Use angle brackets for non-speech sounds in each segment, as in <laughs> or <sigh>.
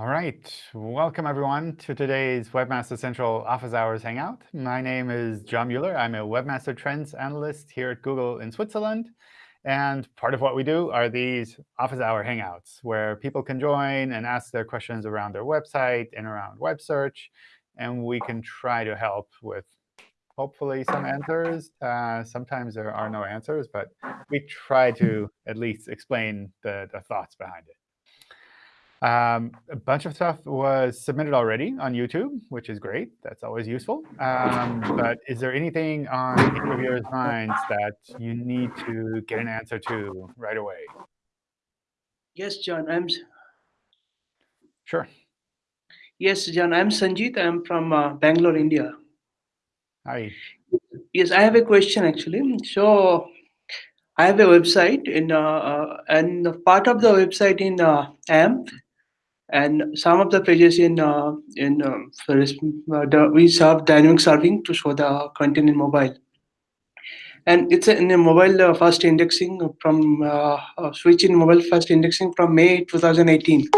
All right. Welcome, everyone, to today's Webmaster Central Office Hours Hangout. My name is John Mueller. I'm a Webmaster Trends Analyst here at Google in Switzerland. And part of what we do are these Office Hour Hangouts, where people can join and ask their questions around their website and around web search. And we can try to help with, hopefully, some answers. Uh, sometimes there are no answers, but we try to at least explain the, the thoughts behind it. Um, a bunch of stuff was submitted already on YouTube, which is great. That's always useful. Um, but is there anything on your minds that you need to get an answer to right away? Yes, John. I'm. Sure. Yes, John. I'm Sanjit. I'm from uh, Bangalore, India. Hi. Yes, I have a question actually. So I have a website in uh, uh, and part of the website in uh, AMP and some of the pages in uh, in uh, uh, the, we serve dynamic serving to show the content in mobile. And it's in a mobile uh, first indexing from uh, switch in mobile first indexing from may 2018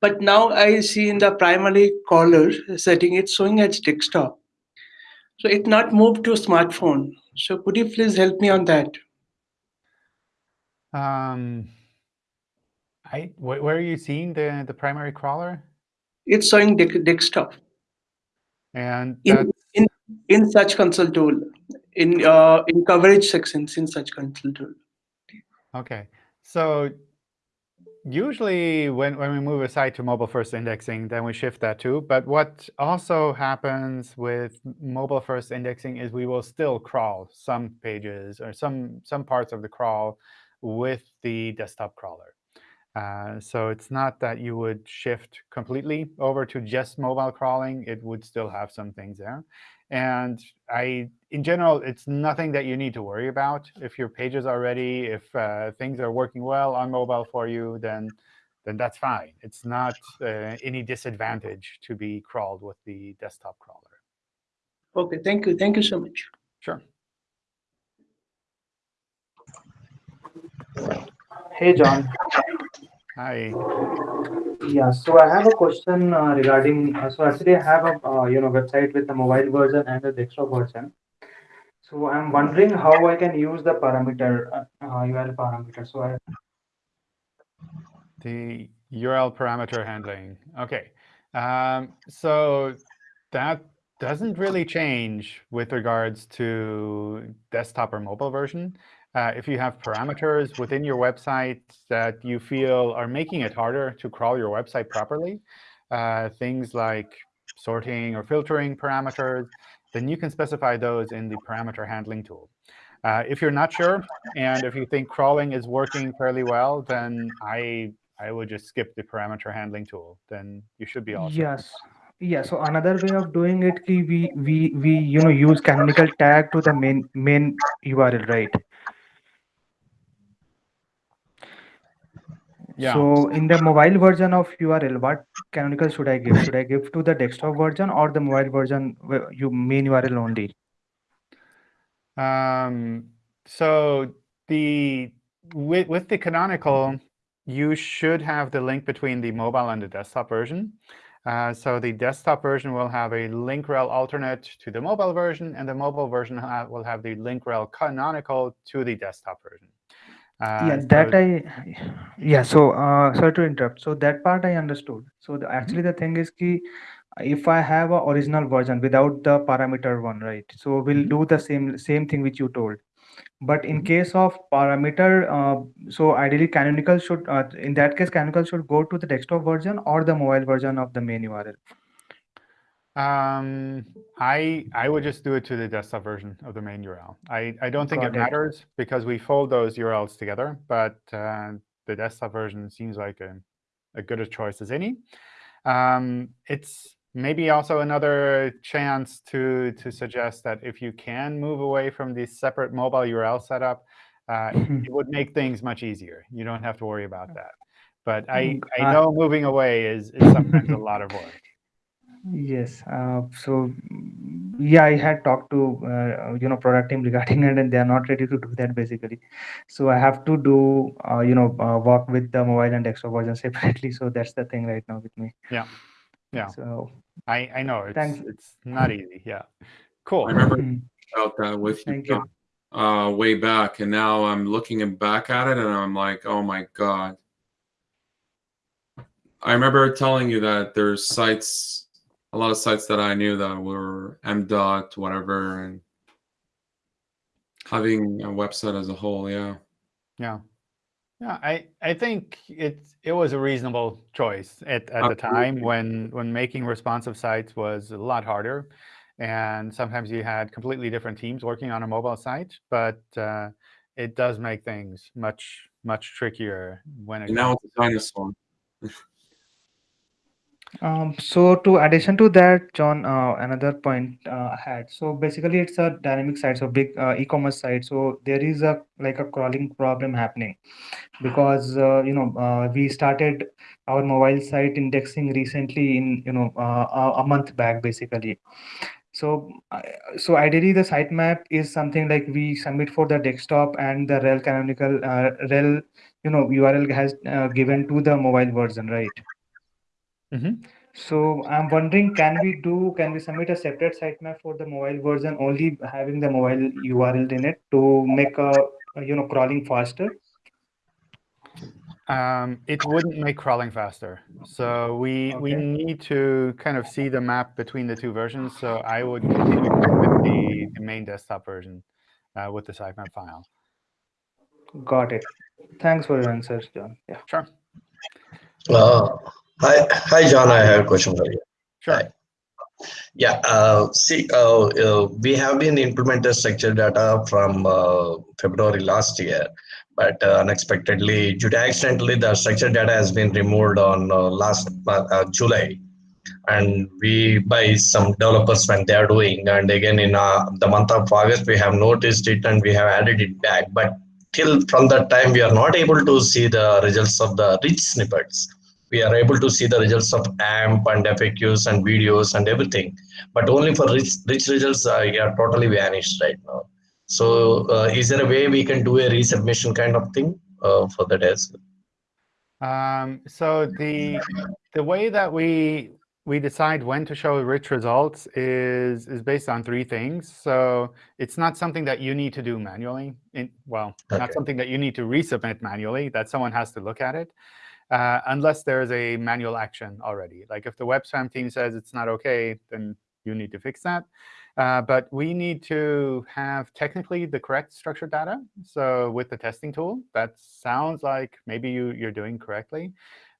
but now i see in the primary crawler setting it's showing as desktop. So it not moved to smartphone. So could you please help me on that? Um I, where are you seeing the, the primary crawler? It's showing de desktop. And in, in, in Search Console tool, in uh, in coverage sections in Search Console tool. OK. So usually when, when we move a site to mobile first indexing, then we shift that too. But what also happens with mobile first indexing is we will still crawl some pages or some, some parts of the crawl with the desktop crawler. Uh, so it's not that you would shift completely over to just mobile crawling. It would still have some things there. And I, in general, it's nothing that you need to worry about. If your pages are ready, if uh, things are working well on mobile for you, then then that's fine. It's not uh, any disadvantage to be crawled with the desktop crawler. OK, thank you. Thank you so much. Sure. Hey, John. Hi. Yeah, so I have a question uh, regarding, uh, so actually I have a, uh, you know, website with the mobile version and the desktop version. So I'm wondering how I can use the parameter, URL uh, parameter. So I... The URL parameter handling. OK. Um, so that doesn't really change with regards to desktop or mobile version. Uh, if you have parameters within your website that you feel are making it harder to crawl your website properly, uh, things like sorting or filtering parameters, then you can specify those in the parameter handling tool. Uh, if you're not sure, and if you think crawling is working fairly well, then I I would just skip the parameter handling tool. Then you should be all set. Yes. Yeah. So another way of doing it, we we we you know use canonical tag to the main main URL, right? Yeah. So in the mobile version of URL, what canonical should I give? Should I give to the desktop version or the mobile version, you main URL only? Um, so the with, with the canonical, you should have the link between the mobile and the desktop version. Uh, so the desktop version will have a link rel alternate to the mobile version, and the mobile version ha will have the link rel canonical to the desktop version. Uh, yeah, that I, yeah. So uh, sorry to interrupt. So that part I understood. So the, actually the thing is ki, if I have a original version without the parameter one, right? So we'll do the same same thing which you told. But in case of parameter, uh, so ideally canonical should, uh, in that case, canonical should go to the desktop version or the mobile version of the main URL. Um, I I would just do it to the desktop version of the main URL. I, I don't think Got it, it matters because we fold those URLs together, but uh, the desktop version seems like a, a good a choice as any. Um, it's maybe also another chance to, to suggest that if you can move away from the separate mobile URL setup, uh, <laughs> it would make things much easier. You don't have to worry about that. But I, I know moving away is, is sometimes a lot of work. Yes. Uh, so yeah, I had talked to uh, you know product team <laughs> regarding it, and they are not ready to do that basically. So I have to do uh, you know uh, work with the mobile and desktop version <laughs> separately. So that's the thing right now with me. Yeah. Yeah. So I, I know it's Thanks. it's not easy. Yeah. Cool. I remember mm, about that with you, thank you. John, uh, way back, and now I'm looking back at it, and I'm like, oh my god. I remember telling you that there's sites, a lot of sites that I knew that were M dot whatever, and having a website as a whole. Yeah. Yeah. Yeah, I, I think it's it was a reasonable choice at, at the time when when making responsive sites was a lot harder. And sometimes you had completely different teams working on a mobile site, but uh, it does make things much, much trickier when it now it's a dinosaur. <laughs> Um, so to addition to that, John, uh, another point uh, had. So basically, it's a dynamic site, so big uh, e-commerce site. So there is a like a crawling problem happening because uh, you know uh, we started our mobile site indexing recently in you know uh, a, month back basically. So so ideally, the sitemap is something like we submit for the desktop and the rel canonical uh, rel you know URL has uh, given to the mobile version, right? Mhm. So I'm wondering, can we do, can we submit a separate sitemap for the mobile version, only having the mobile URL in it to make a, a, you know, crawling faster? Um, it wouldn't make crawling faster. So we we need to kind of see the map between the two versions. So I would continue with the, the main desktop version uh, with the sitemap file. Got it. Thanks for your answers, John. Yeah. Sure. Uh, hi, hi, John. I have a question for you. Sure. Hi. Yeah. Uh, see, uh, uh, we have been implemented structured data from uh, February last year, but uh, unexpectedly, due to accidentally, the structured data has been removed on uh, last uh, July, and we by some developers when they are doing, and again in uh, the month of August, we have noticed it and we have added it back, but till from that time, we are not able to see the results of the rich snippets we are able to see the results of AMP and FAQs and videos and everything, but only for rich, rich results uh, are totally vanished right now. So uh, is there a way we can do a resubmission kind of thing uh, for that as well? Um, so the the way that we we decide when to show rich results is is based on three things. So it's not something that you need to do manually. In, well, not something that you need to resubmit manually. That someone has to look at it, uh, unless there is a manual action already. Like if the web spam team says it's not OK, then you need to fix that. Uh, but we need to have technically the correct structured data. So with the testing tool, that sounds like maybe you, you're doing correctly.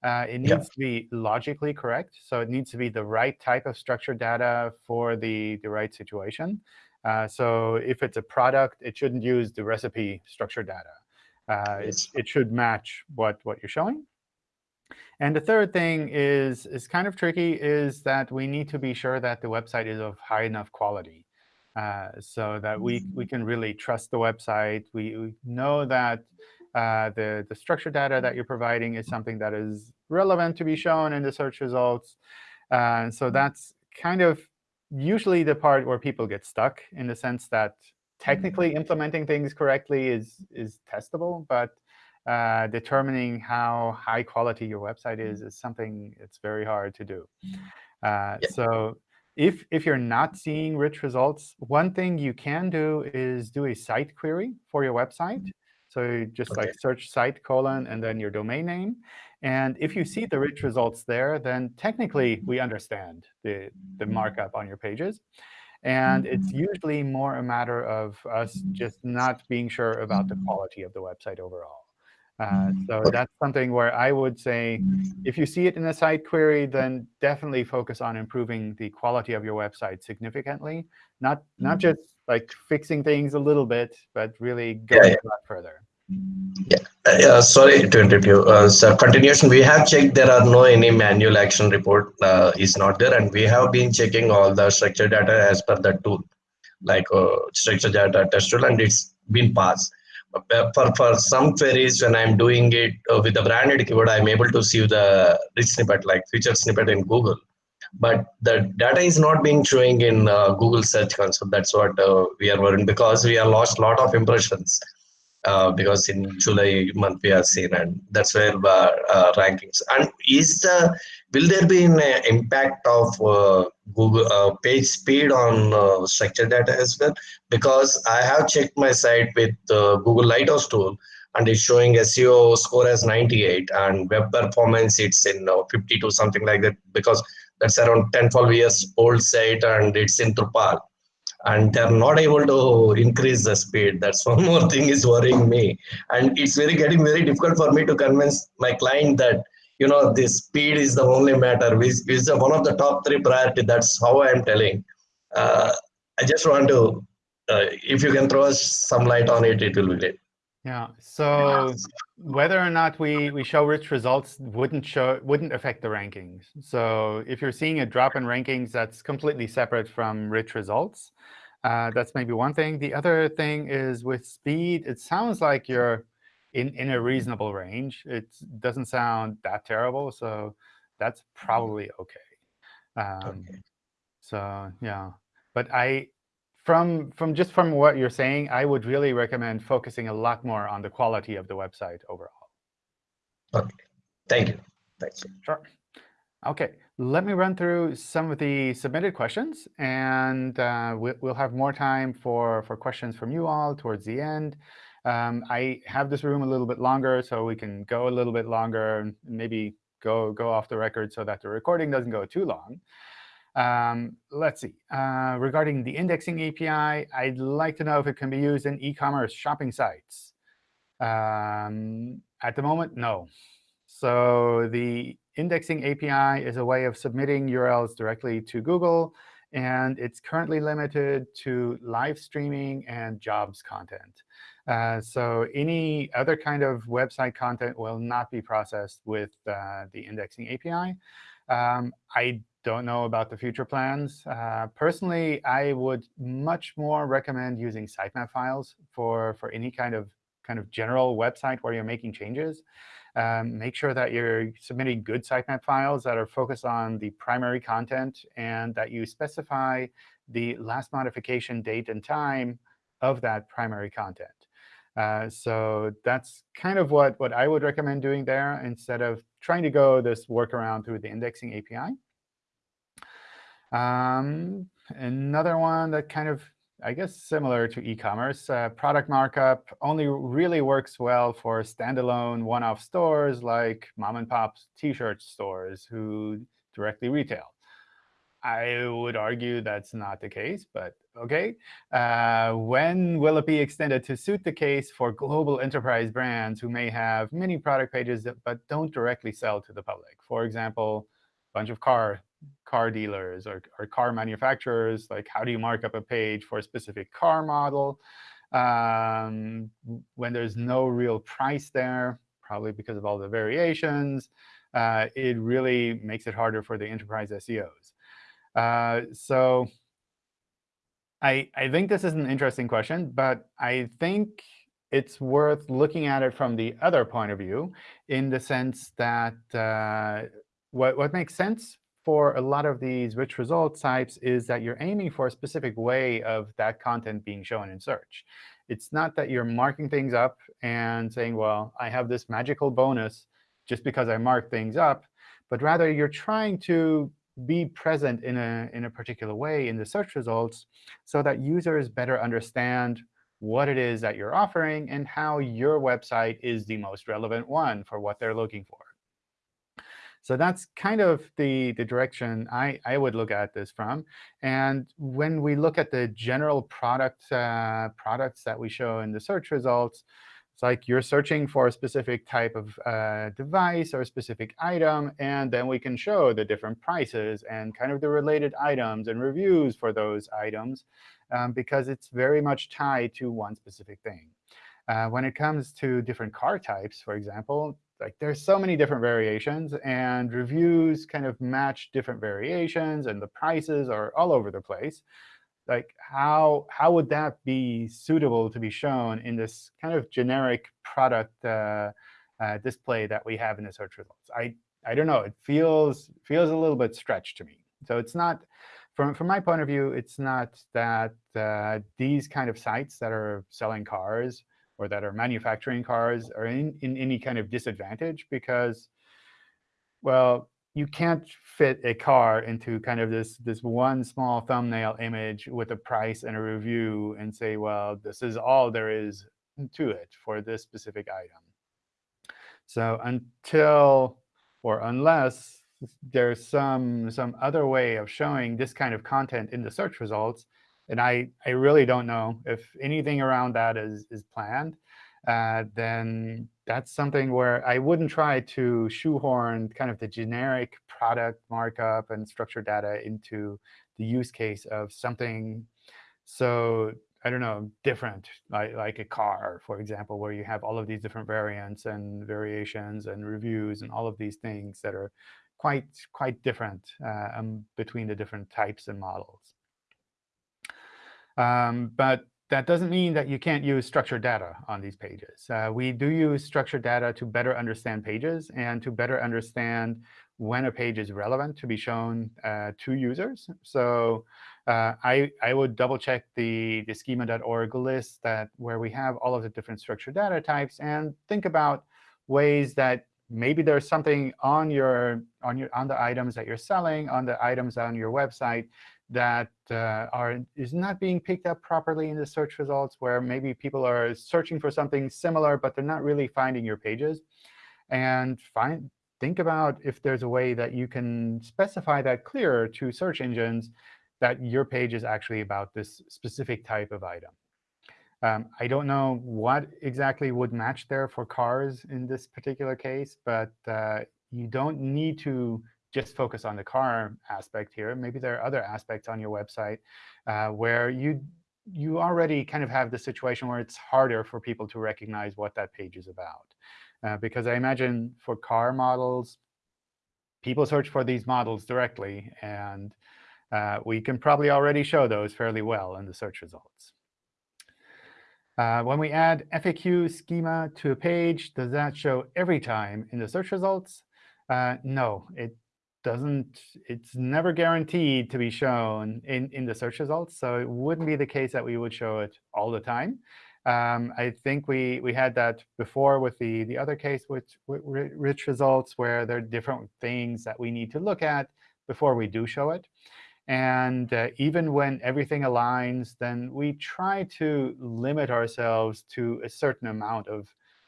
Uh, it needs Yeah. to be logically correct. So it needs to be the right type of structured data for the, the right situation. Uh, so if it's a product, it shouldn't use the recipe structured data. Uh, it, Yes. it should match what, what you're showing. And the third thing is, is kind of tricky, is that we need to be sure that the website is of high enough quality uh, so that we, we can really trust the website. We, we know that uh, the, the structured data that you're providing is something that is relevant to be shown in the search results. Uh, so that's kind of usually the part where people get stuck in the sense that technically implementing things correctly is, is testable, but uh, determining how high quality your website is mm-hmm. is something it's very hard to do. Uh, Yeah. So if, if you're not seeing rich results, one thing you can do is do a site query for your website. Mm-hmm. So you just like search site colon and then your domain name. And if you see mm-hmm. the rich results there, then technically we understand the, the markup on your pages. And it's usually more a matter of us just not being sure about the quality of the website overall. Uh, so that's something where I would say, if you see it in a site query, then definitely focus on improving the quality of your website significantly. Not not just like fixing things a little bit, but really going yeah. a lot further. Uh, yeah, sorry to interrupt you. Uh, so continuation, we have checked there are no any manual action report uh, is not there, and we have been checking all the structured data as per the tool, like uh, structured data test tool, and it's been passed. For for some queries, when I'm doing it uh, with the branded keyword, I'm able to see the rich snippet, like featured snippet in Google. but the data is not being showing in uh, Google Search Console. That's what uh, we are worrying because we have lost a lot of impressions. Uh, because in July month we are seen, and that's where uh, uh, rankings. And is the will there be an uh, impact of uh, Google uh, page speed on uh, structured data as well? Because I have checked my site with uh, Google Lighthouse tool, and it's showing SEO score as 98, and web performance it's in uh, 52 something like that. Because that's around 10 12 years old site, and it's in Drupal and they're not able to increase the speed. That's <laughs> one more thing is worrying me. And it's very getting very difficult for me to convince my client that you know the speed is the only matter, which is one of the top three priority. That's how I am telling. Uh, I just want to, uh, if you can throw us some light on it, it will be great. Yeah. So whether or not we, we show rich results wouldn't show wouldn't affect the rankings. So if you're seeing a drop in rankings, that's completely separate from rich results. Uh, that's maybe one thing. The other thing is with speed, it sounds like you're in, in a reasonable range. It doesn't sound that terrible, so that's probably OK. Um, Okay. So yeah, but I from from just from what you're saying, I would really recommend focusing a lot more on the quality of the website overall. OK, thank you. Thanks. Sure. OK, let me run through some of the submitted questions, and uh, we, we'll have more time for, for questions from you all towards the end. Um, I have this room a little bit longer, so we can go a little bit longer, and maybe go, go off the record so that the recording doesn't go too long. Um, let's see. Uh, regarding the indexing API, I'd like to know if it can be used in e-commerce shopping sites. Um, at the moment, no. So the indexing API is a way of submitting URLs directly to Google, and it's currently limited to live streaming and jobs content. Uh, so any other kind of website content will not be processed with uh, the indexing API. Um, I don't know about the future plans. Uh, personally, I would much more recommend using sitemap files for, for any kind of kind of general website where you're making changes. Um, make sure that you're submitting good sitemap files that are focused on the primary content and that you specify the last modification date and time of that primary content. Uh, so that's kind of what, what I would recommend doing there instead of trying to go this workaround through the indexing API. Um, another one that kind of, I guess, similar to e-commerce, uh, product markup only really works well for standalone one-off stores like mom-and-pop T-shirt stores who directly retail. I would argue that's not the case, but OK. Uh, when will it be extended to suit the case for global enterprise brands who may have many product pages that, but don't directly sell to the public? For example, a bunch of car car dealers or, or car manufacturers. Like, how do you mark up a page for a specific car model um, when there's no real price there, probably because of all the variations? Uh, it really makes it harder for the enterprise SEOs. Uh, so I, I think this is an interesting question, but I think it's worth looking at it from the other point of view in the sense that uh, what, what makes sense for a lot of these rich results types is that you're aiming for a specific way of that content being shown in search. It's not that you're marking things up and saying, well, I have this magical bonus just because I mark things up, but rather you're trying to be present in a, in a particular way in the search results so that users better understand what it is that you're offering and how your website is the most relevant one for what they're looking for. So that's kind of the, the direction I, I would look at this from. And when we look at the general product uh, products that we show in the search results, it's like you're searching for a specific type of uh, device or a specific item, and then we can show the different prices and kind of the related items and reviews for those items, um, because it's very much tied to one specific thing. Uh, when it comes to different car types, for example, like there's so many different variations, and reviews kind of match different variations, and the prices are all over the place like how how would that be suitable to be shown in this kind of generic product uh, uh, display that we have in the search results? I I don't know. It feels feels a little bit stretched to me. So it's not, from, from my point of view, it's not that uh, these kind of sites that are selling cars or that are manufacturing cars are in, in any kind of disadvantage because, well, you can't fit a car into kind of this, this one small thumbnail image with a price and a review and say, well, this is all there is to it for this specific item. So until or unless there's some, some other way of showing this kind of content in the search results, and I, I really don't know if anything around that is, is planned, uh, then that's something where I wouldn't try to shoehorn kind of the generic product markup and structured data into the use case of something so I don't know, different, like, like a car, for example, where you have all of these different variants and variations and reviews and all of these things that are quite, quite different uh, um, between the different types and models. Um, but that doesn't mean that you can't use structured data on these pages. Uh, we do use structured data to better understand pages and to better understand when a page is relevant to be shown uh, to users. So uh, I, I would double check the, the schema.org list that where we have all of the different structured data types and think about ways that maybe there's something on your on your on the items that you're selling, on the items on your website that uh, are is not being picked up properly in the search results, where maybe people are searching for something similar, but they're not really finding your pages. And find think about if there's a way that you can specify that clearer to search engines that your page is actually about this specific type of item. Um, I don't know what exactly would match there for cars in this particular case, but uh, you don't need to just focus on the car aspect here. Maybe there are other aspects on your website uh, where you you already kind of have the situation where it's harder for people to recognize what that page is about. Uh, because I imagine for car models, people search for these models directly. And uh, we can probably already show those fairly well in the search results. Uh, when we add FAQ schema to a page, does that show every time in the search results? Uh, no, it doesn't, it's never guaranteed to be shown in, in the search results. So it wouldn't be the case that we would show it all the time. Um, I think we, we had that before with the, the other case with, with rich results, where there are different things that we need to look at before we do show it. And uh, even when everything aligns, then we try to limit ourselves to a certain amount of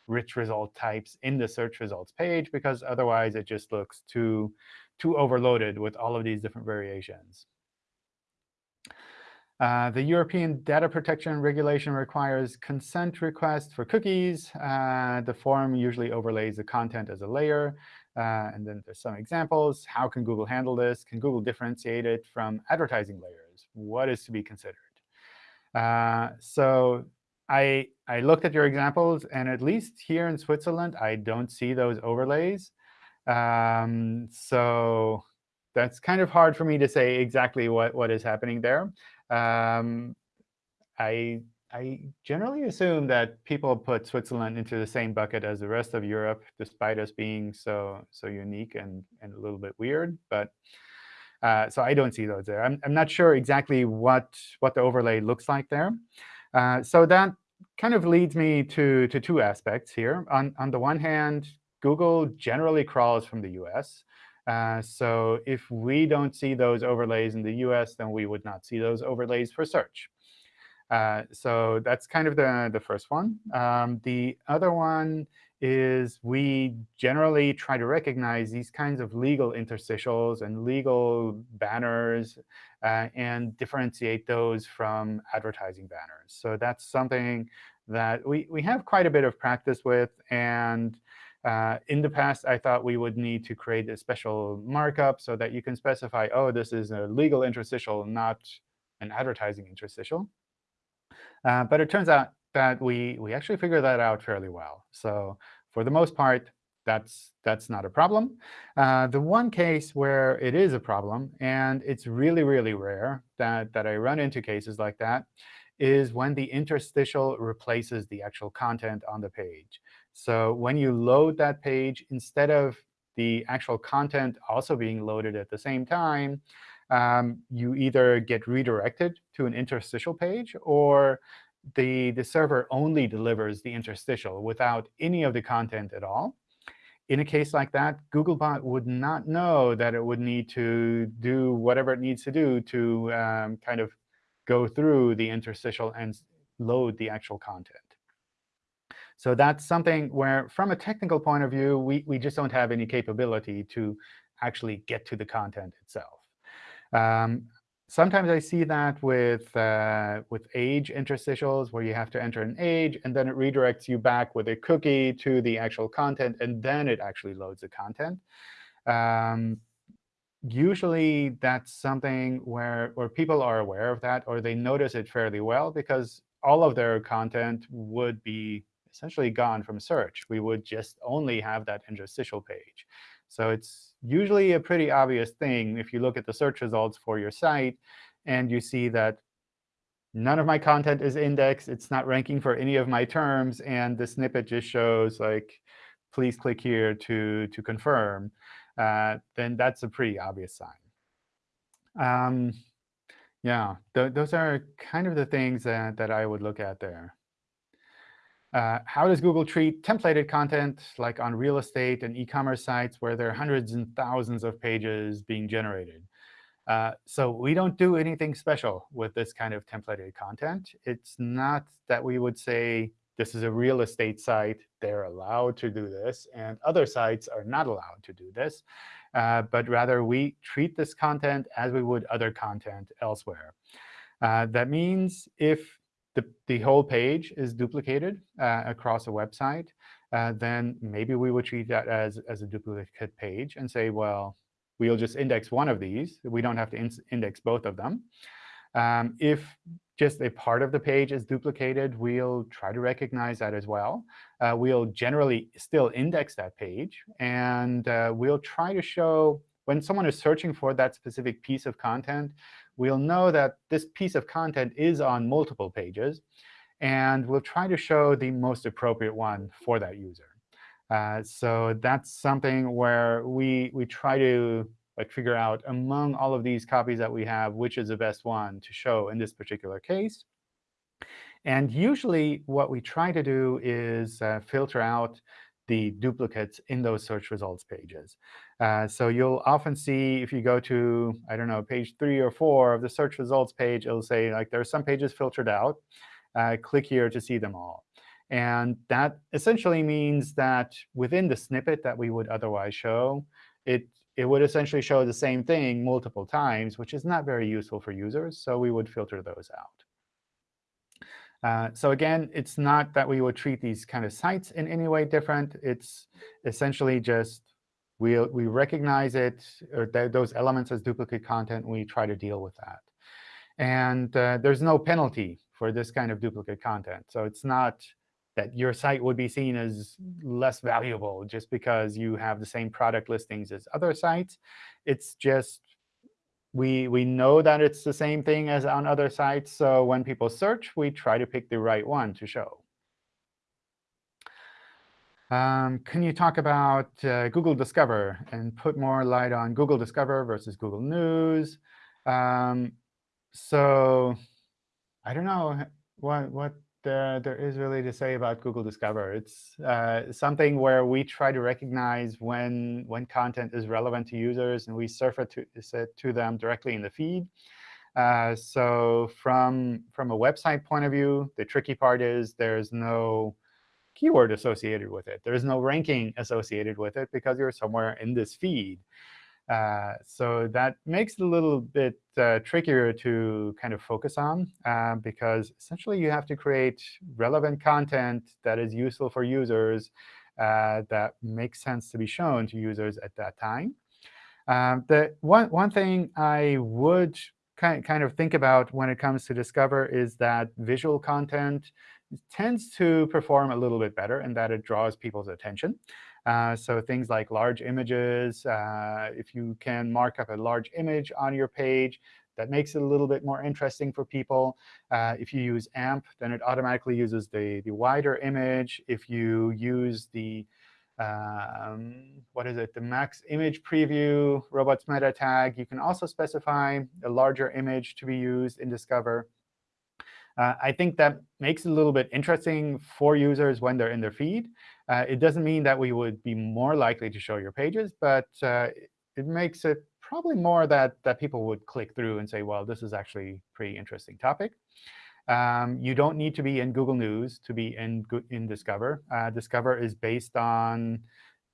rich result types in the search results page, because otherwise it just looks too, too overloaded with all of these different variations. Uh, the European Data Protection Regulation requires consent requests for cookies. Uh, the form usually overlays the content as a layer. Uh, and then there's some examples. How can Google handle this? Can Google differentiate it from advertising layers? What is to be considered? Uh, so I, I looked at your examples, and at least here in Switzerland, I don't see those overlays. Um, so that's kind of hard for me to say exactly what, what is happening there. Um, I, I generally assume that people put Switzerland into the same bucket as the rest of Europe, despite us being so, so unique and, and a little bit weird. But uh, so I don't see those there. I'm, I'm not sure exactly what, what the overlay looks like there. Uh, so that kind of leads me to, to two aspects here. On, on the one hand, Google generally crawls from the US. Uh, so if we don't see those overlays in the US, then we would not see those overlays for search. Uh, so that's kind of the, the first one. Um, the other one is we generally try to recognize these kinds of legal interstitials and legal banners uh, and differentiate those from advertising banners. So that's something that we, we have quite a bit of practice with. And uh, in the past, I thought we would need to create a special markup so that you can specify, oh, this is a legal interstitial, not an advertising interstitial. Uh, but it turns out that we, we actually figure that out fairly well. So for the most part, that's, that's not a problem. Uh, the one case where it is a problem, and it's really, really rare that, that I run into cases like that, is when the interstitial replaces the actual content on the page. So when you load that page, instead of the actual content also being loaded at the same time, um, you either get redirected to an interstitial page, or the, the server only delivers the interstitial without any of the content at all. In a case like that, Googlebot would not know that it would need to do whatever it needs to do to um, kind of go through the interstitial and load the actual content. So that's something where, from a technical point of view, we, we just don't have any capability to actually get to the content itself. Um, sometimes I see that with, uh, with age interstitials, where you have to enter an age, and then it redirects you back with a cookie to the actual content, and then it actually loads the content. Um, usually, that's something where, where people are aware of that, or they notice it fairly well, because all of their content would be essentially gone from search. We would just only have that interstitial page. So it's usually a pretty obvious thing if you look at the search results for your site and you see that none of my content is indexed, it's not ranking for any of my terms, and the snippet just shows, like, please click here to, to confirm, uh, then that's a pretty obvious sign. Um, yeah, th those are kind of the things that, that I would look at there. Uh, how does Google treat templated content, like on real estate and e-commerce sites where there are hundreds and thousands of pages being generated? Uh, so we don't do anything special with this kind of templated content. It's not that we would say this is a real estate site, they're allowed to do this, and other sites are not allowed to do this. Uh, but rather, we treat this content as we would other content elsewhere. Uh, that means if the, the whole page is duplicated uh, across a website, uh, then maybe we would treat that as, as a duplicate page and say, well, we'll just index one of these. We don't have to in index both of them. Um, if just a part of the page is duplicated, we'll try to recognize that as well. Uh, we'll generally still index that page. And uh, we'll try to show when someone is searching for that specific piece of content, we'll know that this piece of content is on multiple pages. And we'll try to show the most appropriate one for that user. Uh, so that's something where we, we try to like figure out among all of these copies that we have, which is the best one to show in this particular case. And usually, what we try to do is uh, filter out the duplicates in those search results pages. Uh, so you'll often see if you go to, I don't know, page 3 or 4 of the search results page, it'll say, like, there are some pages filtered out. Uh, click here to see them all. And that essentially means that within the snippet that we would otherwise show, it, it would essentially show the same thing multiple times, which is not very useful for users. So we would filter those out. Uh, so again, it's not that we would treat these kind of sites in any way different. It's essentially just we we recognize it or th those elements as duplicate content. We try to deal with that. And uh, there's no penalty for this kind of duplicate content. So it's not that your site would be seen as less valuable just because you have the same product listings as other sites. It's just we, we know that it's the same thing as on other sites. So when people search, we try to pick the right one to show. Um, can you talk about uh, Google Discover and put more light on Google Discover versus Google News? Um, so I don't know what, what there, there is really to say about Google Discover. It's uh, something where we try to recognize when, when content is relevant to users, and we surf it to, to them directly in the feed. Uh, so from, from a website point of view, the tricky part is there's no keyword associated with it. There's no ranking associated with it because you're somewhere in this feed. Uh, so that makes it a little bit uh, trickier to kind of focus on, uh, because essentially you have to create relevant content that is useful for users uh, that makes sense to be shown to users at that time. Um, the one, one thing I would kind, kind of think about when it comes to Discover is that visual content tends to perform a little bit better and that it draws people's attention. Uh, so things like large images, uh, if you can mark up a large image on your page, that makes it a little bit more interesting for people. Uh, if you use AMP, then it automatically uses the, the wider image. If you use the um, what is it, the max image preview, robots meta tag. You can also specify a larger image to be used in Discover. Uh, I think that makes it a little bit interesting for users when they're in their feed. Uh, it doesn't mean that we would be more likely to show your pages, but uh, it makes it probably more that, that people would click through and say, well, this is actually pretty interesting topic. Um, you don't need to be in Google News to be in, in Discover. Uh, Discover is based on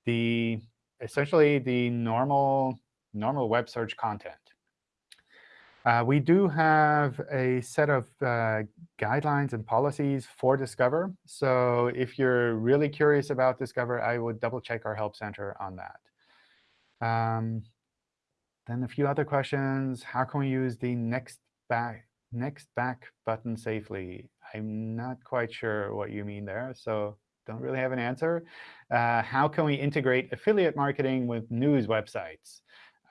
the essentially the normal, normal web search content. Uh, we do have a set of uh, guidelines and policies for Discover. So if you're really curious about Discover, I would double check our Help Center on that. Um, then a few other questions. How can we use the next back next back button safely? I'm not quite sure what you mean there, so don't really have an answer. Uh, how can we integrate affiliate marketing with news websites?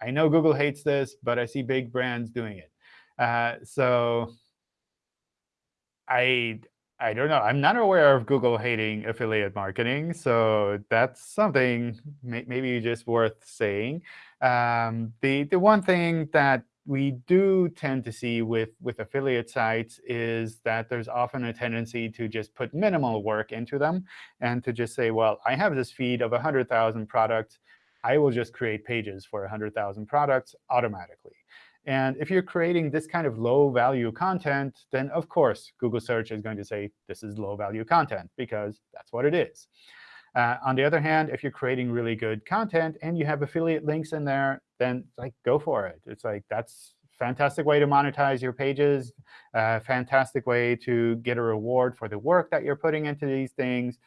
I know Google hates this, but I see big brands doing it. Uh, so I I don't know. I'm not aware of Google hating affiliate marketing, so that's something may, maybe just worth saying. Um, the the one thing that we do tend to see with, with affiliate sites is that there's often a tendency to just put minimal work into them and to just say, well, I have this feed of 100,000 products. I will just create pages for 100,000 products automatically. And if you're creating this kind of low-value content, then of course Google search is going to say this is low-value content, because that's what it is. Uh, on the other hand, if you're creating really good content and you have affiliate links in there, then like go for it. It's like that's fantastic way to monetize your pages, uh, fantastic way to get a reward for the work that you're putting into these things.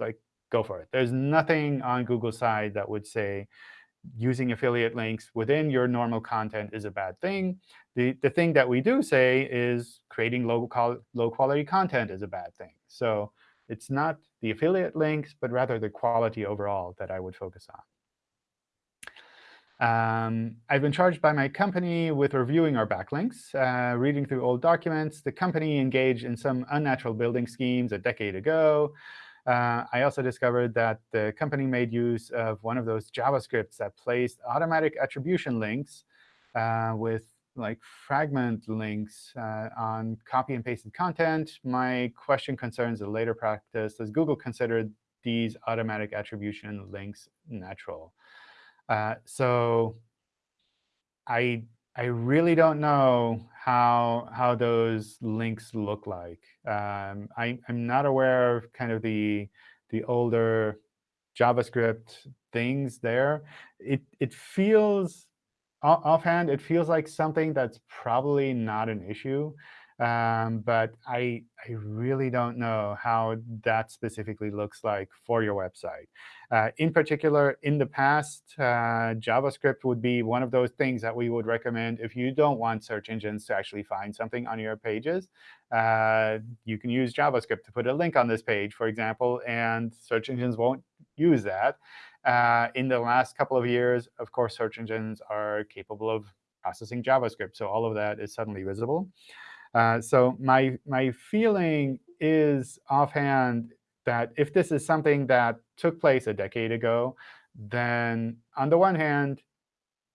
Like go for it. There's nothing on Google's side that would say using affiliate links within your normal content is a bad thing. The, the thing that we do say is creating low, low quality content is a bad thing. So it's not the affiliate links, but rather the quality overall that I would focus on. Um, I've been charged by my company with reviewing our backlinks, uh, reading through old documents. The company engaged in some unnatural building schemes a decade ago. Uh, I also discovered that the company made use of one of those JavaScripts that placed automatic attribution links uh, with like fragment links uh, on copy and pasted content. My question concerns a later practice. Does Google consider these automatic attribution links natural? Uh, so I I really don't know how how those links look like. Um, I, I'm not aware of kind of the the older JavaScript things there. It it feels offhand, it feels like something that's probably not an issue. Um, but I, I really don't know how that specifically looks like for your website. Uh, in particular, in the past, uh, JavaScript would be one of those things that we would recommend if you don't want search engines to actually find something on your pages. Uh, you can use JavaScript to put a link on this page, for example, and search engines won't use that. Uh, in the last couple of years, of course, search engines are capable of processing JavaScript. So all of that is suddenly visible. Uh, so my, my feeling is offhand that if this is something that took place a decade ago, then on the one hand,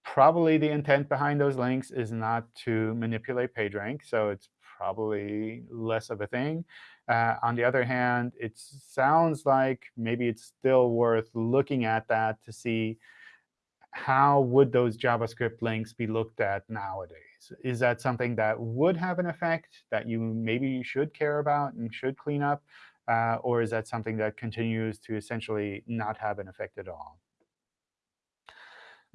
probably the intent behind those links is not to manipulate PageRank. So it's probably less of a thing. Uh, on the other hand, it sounds like maybe it's still worth looking at that to see how would those JavaScript links be looked at nowadays? Is that something that would have an effect that you maybe you should care about and should clean up? Uh, or is that something that continues to essentially not have an effect at all?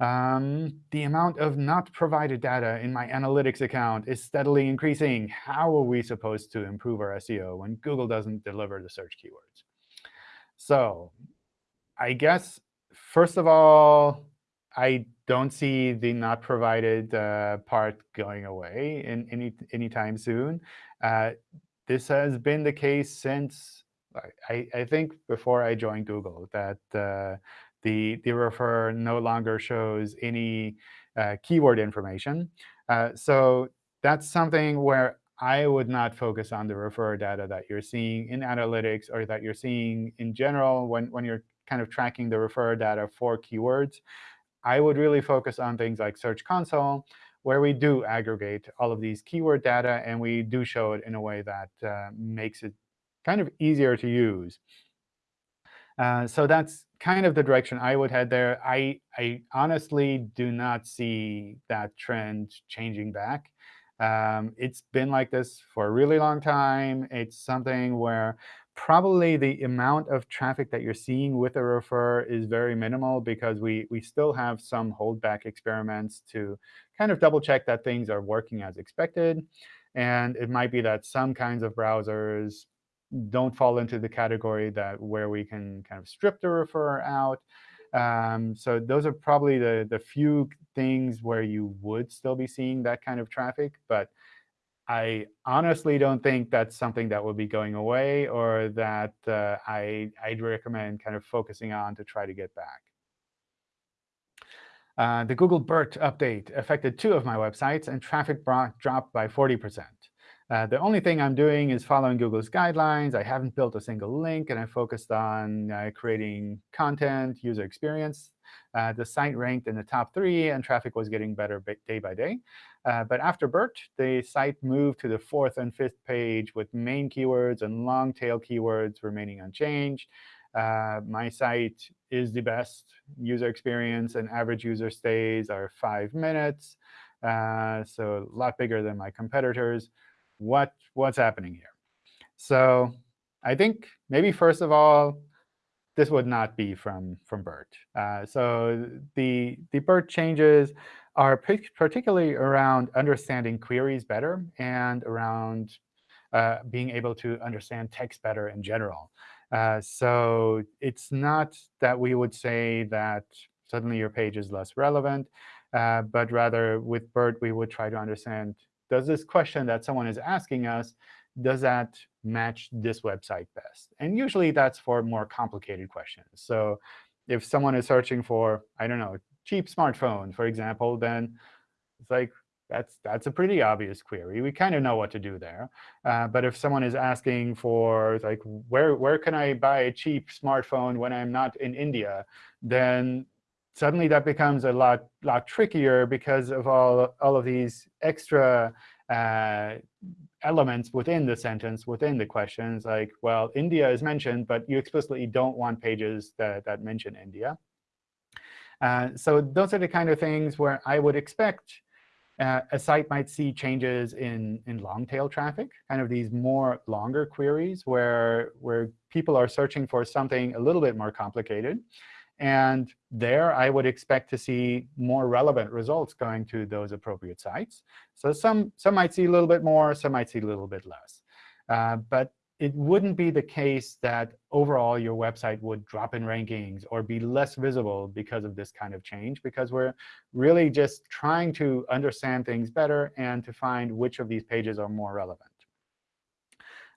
Um, the amount of not provided data in my analytics account is steadily increasing. How are we supposed to improve our SEO when Google doesn't deliver the search keywords? So I guess, first of all, I don't see the not provided uh, part going away in any anytime soon. Uh, this has been the case since, I, I think, before I joined Google, that uh, the, the refer no longer shows any uh, keyword information. Uh, so that's something where I would not focus on the refer data that you're seeing in analytics or that you're seeing in general when, when you're kind of tracking the refer data for keywords, I would really focus on things like Search Console, where we do aggregate all of these keyword data, and we do show it in a way that uh, makes it kind of easier to use. Uh, so that's kind of the direction I would head there. I, I honestly do not see that trend changing back. Um, it's been like this for a really long time. It's something where probably the amount of traffic that you're seeing with a refer is very minimal because we, we still have some holdback experiments to kind of double check that things are working as expected. And it might be that some kinds of browsers don't fall into the category that where we can kind of strip the refer out. Um, so those are probably the, the few things where you would still be seeing that kind of traffic. But I honestly don't think that's something that will be going away or that uh, I, I'd recommend kind of focusing on to try to get back. Uh, the Google BERT update affected two of my websites, and traffic dropped by 40%. Uh, the only thing I'm doing is following Google's guidelines. I haven't built a single link, and I focused on uh, creating content, user experience. Uh, the site ranked in the top three, and traffic was getting better day by day. Uh, but after BERT, the site moved to the fourth and fifth page with main keywords and long tail keywords remaining unchanged. Uh, my site is the best user experience, and average user stays are five minutes, uh, so a lot bigger than my competitors what what's happening here. So I think maybe first of all, this would not be from from BERT. Uh, so the the BERT changes are particularly around understanding queries better and around uh, being able to understand text better in general. Uh, so it's not that we would say that suddenly your page is less relevant, uh, but rather with BERT, we would try to understand does this question that someone is asking us, does that match this website best? And usually that's for more complicated questions. So if someone is searching for, I don't know, cheap smartphone, for example, then it's like, that's, that's a pretty obvious query. We kind of know what to do there. Uh, but if someone is asking for, like, where, where can I buy a cheap smartphone when I'm not in India, then suddenly that becomes a lot, lot trickier because of all, all of these extra uh, elements within the sentence, within the questions, like, well, India is mentioned, but you explicitly don't want pages that, that mention India. Uh, so those are the kind of things where I would expect uh, a site might see changes in, in long tail traffic, kind of these more longer queries where, where people are searching for something a little bit more complicated. And there, I would expect to see more relevant results going to those appropriate sites. So some, some might see a little bit more, some might see a little bit less. Uh, but it wouldn't be the case that overall your website would drop in rankings or be less visible because of this kind of change, because we're really just trying to understand things better and to find which of these pages are more relevant.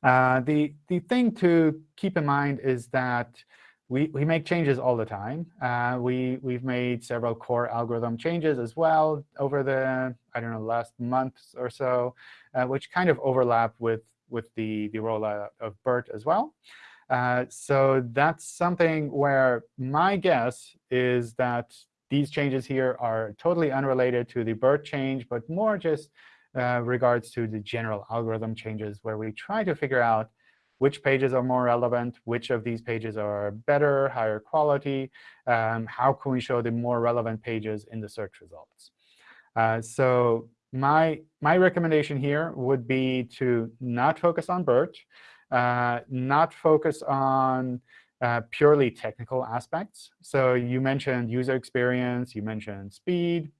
Uh, the, the thing to keep in mind is that we, we make changes all the time. Uh, we, we've made several core algorithm changes as well over the, I don't know, last months or so, uh, which kind of overlap with, with the, the rollout of BERT as well. Uh, so that's something where my guess is that these changes here are totally unrelated to the BERT change, but more just uh, regards to the general algorithm changes where we try to figure out which pages are more relevant, which of these pages are better, higher quality, um, how can we show the more relevant pages in the search results. Uh, so my, my recommendation here would be to not focus on BERT, uh, not focus on uh, purely technical aspects. So you mentioned user experience, you mentioned speed.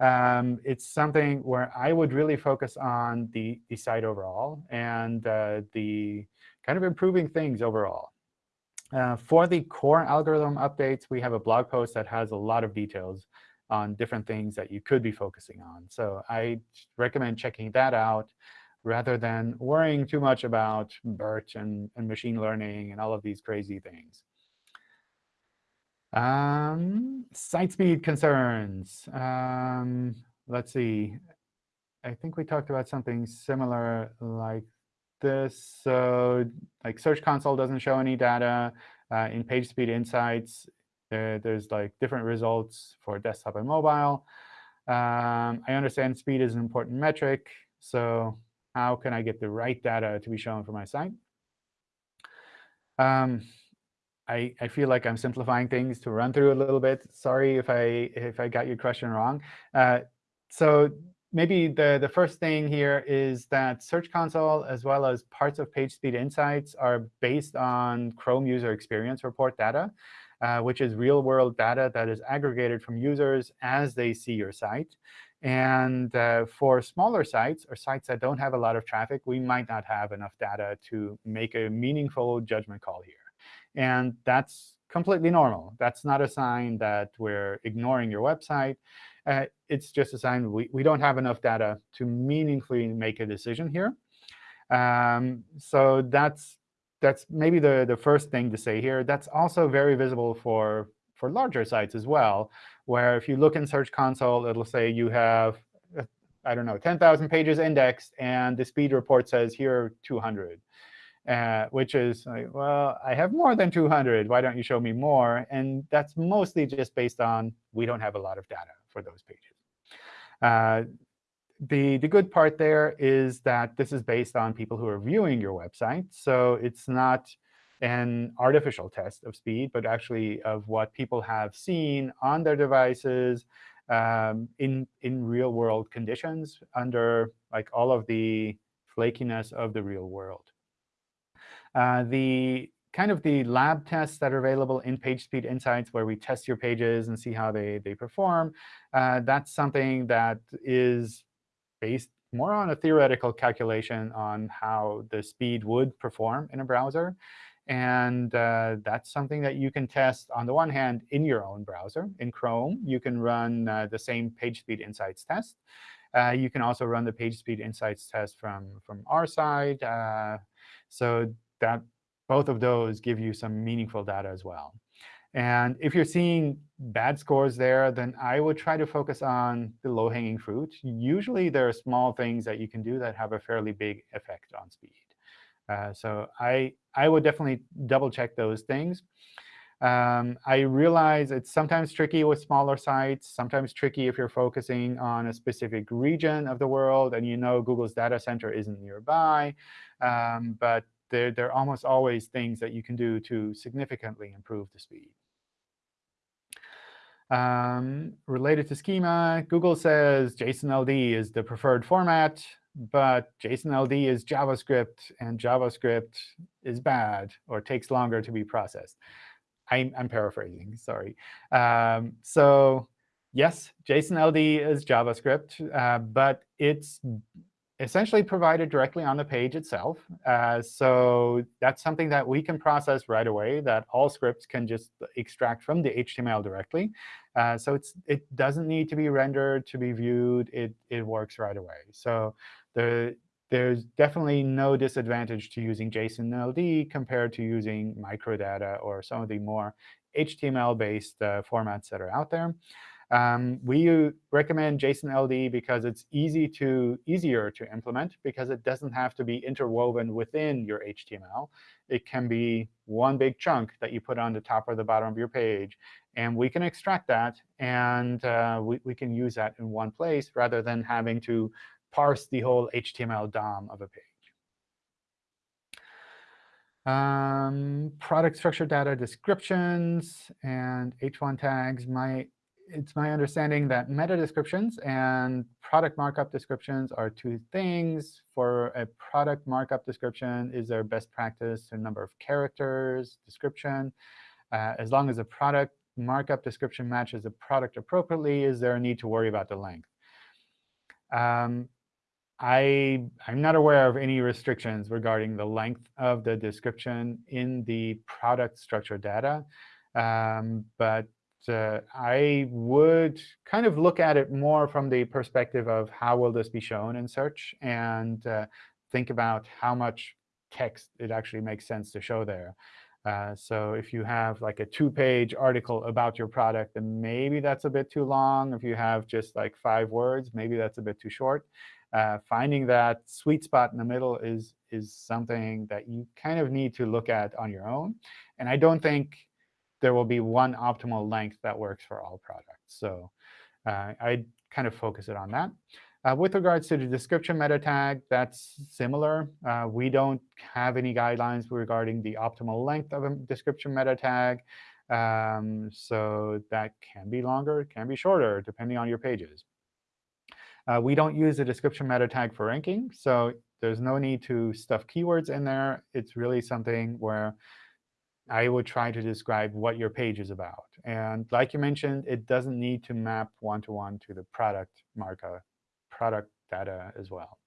Um, it's something where I would really focus on the, the site overall and uh, the kind of improving things overall. Uh, for the core algorithm updates, we have a blog post that has a lot of details on different things that you could be focusing on. So I recommend checking that out rather than worrying too much about BERT and, and machine learning and all of these crazy things. Um, site speed concerns. Um, let's see. I think we talked about something similar like this. So like Search Console doesn't show any data. Uh, in PageSpeed Insights, there, there's like different results for desktop and mobile. Um, I understand speed is an important metric. So how can I get the right data to be shown for my site? Um, I, I feel like I'm simplifying things to run through a little bit. Sorry if I if I got your question wrong. Uh, so maybe the, the first thing here is that Search Console, as well as parts of PageSpeed Insights, are based on Chrome User Experience Report data, uh, which is real-world data that is aggregated from users as they see your site. And uh, for smaller sites or sites that don't have a lot of traffic, we might not have enough data to make a meaningful judgment call here. And that's completely normal. That's not a sign that we're ignoring your website. Uh, it's just a sign we, we don't have enough data to meaningfully make a decision here. Um, so that's that's maybe the, the first thing to say here. That's also very visible for, for larger sites as well, where if you look in Search Console, it'll say you have, uh, I don't know, 10,000 pages indexed, and the speed report says here are 200 uh, which is like, well, I have more than 200. Why don't you show me more? And that's mostly just based on we don't have a lot of data for those pages. Uh, the, the good part there is that this is based on people who are viewing your website. So it's not an artificial test of speed, but actually of what people have seen on their devices um, in, in real-world conditions under like all of the flakiness of the real world. Uh, the kind of the lab tests that are available in PageSpeed Insights where we test your pages and see how they, they perform, uh, that's something that is based more on a theoretical calculation on how the speed would perform in a browser. And uh, that's something that you can test, on the one hand, in your own browser. In Chrome, you can run uh, the same PageSpeed Insights test. Uh, you can also run the PageSpeed Insights test from, from our side. Uh, so that both of those give you some meaningful data as well. And if you're seeing bad scores there, then I would try to focus on the low-hanging fruit. Usually, there are small things that you can do that have a fairly big effect on speed. Uh, so I, I would definitely double-check those things. Um, I realize it's sometimes tricky with smaller sites, sometimes tricky if you're focusing on a specific region of the world and you know Google's data center isn't nearby. Um, but there, there are almost always things that you can do to significantly improve the speed. Um, related to schema, Google says JSON-LD is the preferred format, but JSON-LD is JavaScript, and JavaScript is bad or takes longer to be processed. I'm, I'm paraphrasing, sorry. Um, so yes, JSON-LD is JavaScript, uh, but it's essentially provided directly on the page itself. Uh, so that's something that we can process right away, that all scripts can just extract from the HTML directly. Uh, so it's, it doesn't need to be rendered to be viewed. It, it works right away. So there, there's definitely no disadvantage to using JSON-LD compared to using microdata or some of the more HTML-based uh, formats that are out there. Um, we recommend JSON-LD because it's easy to easier to implement because it doesn't have to be interwoven within your HTML. It can be one big chunk that you put on the top or the bottom of your page. And we can extract that, and uh, we, we can use that in one place rather than having to parse the whole HTML DOM of a page. Um, product structure data descriptions and h1 tags. My it's my understanding that meta descriptions and product markup descriptions are two things. For a product markup description, is there best practice a number of characters description? Uh, as long as a product markup description matches the product appropriately, is there a need to worry about the length? Um, I, I'm not aware of any restrictions regarding the length of the description in the product structure data. Um, but uh, I would kind of look at it more from the perspective of how will this be shown in search and uh, think about how much text it actually makes sense to show there. Uh, so if you have like a two-page article about your product, then maybe that's a bit too long. If you have just like five words, maybe that's a bit too short. Uh, finding that sweet spot in the middle is is something that you kind of need to look at on your own. And I don't think there will be one optimal length that works for all products. So uh, I kind of focus it on that. Uh, with regards to the description meta tag, that's similar. Uh, we don't have any guidelines regarding the optimal length of a description meta tag. Um, so that can be longer, can be shorter, depending on your pages. Uh, we don't use a description meta tag for ranking, so there's no need to stuff keywords in there. It's really something where I would try to describe what your page is about. And like you mentioned, it doesn't need to map one-to-one -to, -one to the product marker, product data as well.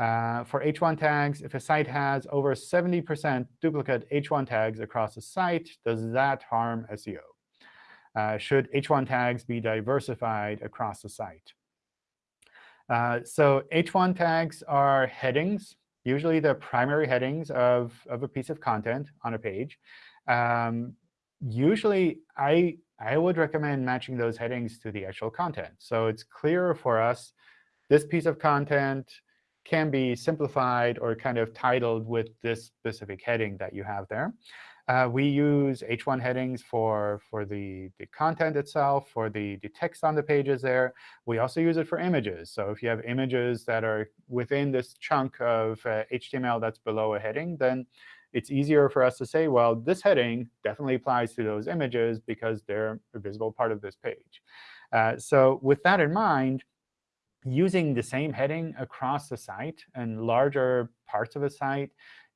Uh, for H1 tags, if a site has over 70% duplicate H1 tags across the site, does that harm SEO? Uh, should H1 tags be diversified across the site? Uh, so H1 tags are headings, usually the primary headings of, of a piece of content on a page. Um, usually, I, I would recommend matching those headings to the actual content. So it's clearer for us, this piece of content can be simplified or kind of titled with this specific heading that you have there. Uh, we use H1 headings for, for the, the content itself, for the, the text on the pages there. We also use it for images. So if you have images that are within this chunk of uh, HTML that's below a heading, then it's easier for us to say, well, this heading definitely applies to those images because they're a visible part of this page. Uh, so with that in mind, using the same heading across the site and larger parts of a site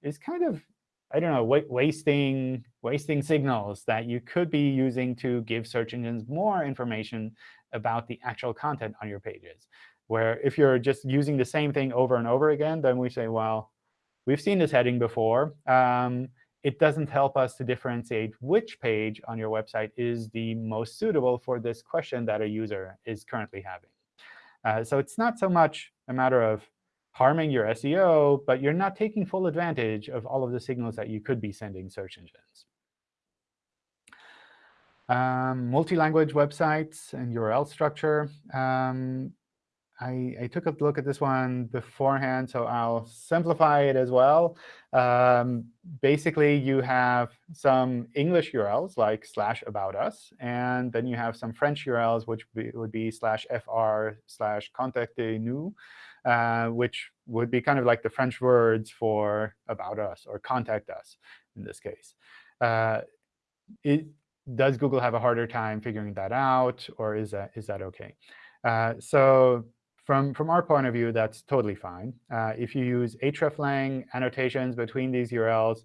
is kind of, I don't know, wa wasting, wasting signals that you could be using to give search engines more information about the actual content on your pages. Where if you're just using the same thing over and over again, then we say, well, we've seen this heading before. Um, it doesn't help us to differentiate which page on your website is the most suitable for this question that a user is currently having. Uh, so it's not so much a matter of harming your SEO, but you're not taking full advantage of all of the signals that you could be sending search engines. Um, Multi-language websites and URL structure. Um, I, I, took a look at this one beforehand, so I'll simplify it as well. Um, basically, you have some English URLs like slash about us, and then you have some French URLs, which be, would be slash fr slash contactez-nous, uh, which would be kind of like the French words for about us or contact us in this case. Uh, it, does Google have a harder time figuring that out, or is that is that OK? Uh, so from, from our point of view, that's totally fine. Uh, if you use hreflang annotations between these URLs,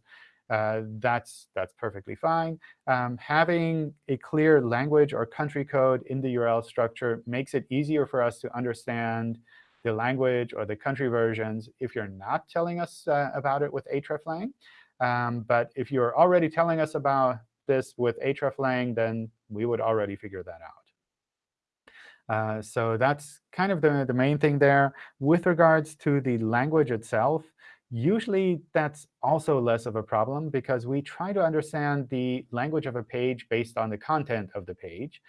uh, that's, that's perfectly fine. Um, having a clear language or country code in the URL structure makes it easier for us to understand the language or the country versions if you're not telling us uh, about it with hreflang. Um, but if you're already telling us about this with hreflang, then we would already figure that out. Uh, so that's kind of the, the main thing there. With regards to the language itself, usually that's also less of a problem because we try to understand the language of a page based on the content of the page.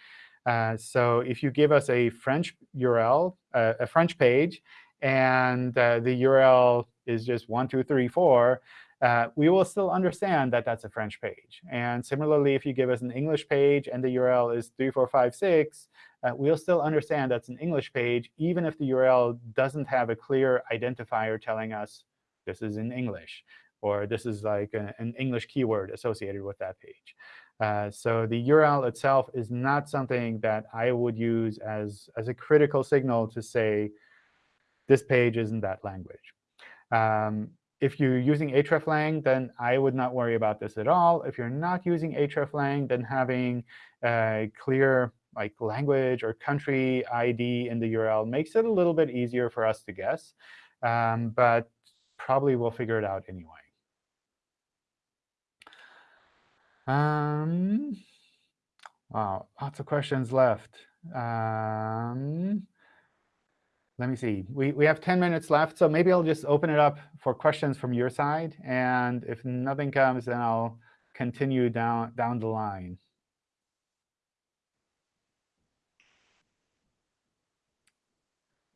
Uh, so if you give us a French URL, uh, a French page, and uh, the URL is just 1, 2, 3, 4, uh, we will still understand that that's a French page. And similarly, if you give us an English page and the URL is 3456, uh, we'll still understand that's an English page, even if the URL doesn't have a clear identifier telling us this is in English, or this is like an English keyword associated with that page. Uh, so the URL itself is not something that I would use as, as a critical signal to say this page isn't that language. Um, if you're using hreflang, then I would not worry about this at all. If you're not using hreflang, then having a clear like language or country ID in the URL makes it a little bit easier for us to guess. Um, but probably we'll figure it out anyway. Um, wow, lots of questions left. Um, let me see. We, we have 10 minutes left, so maybe I'll just open it up for questions from your side. And if nothing comes, then I'll continue down, down the line.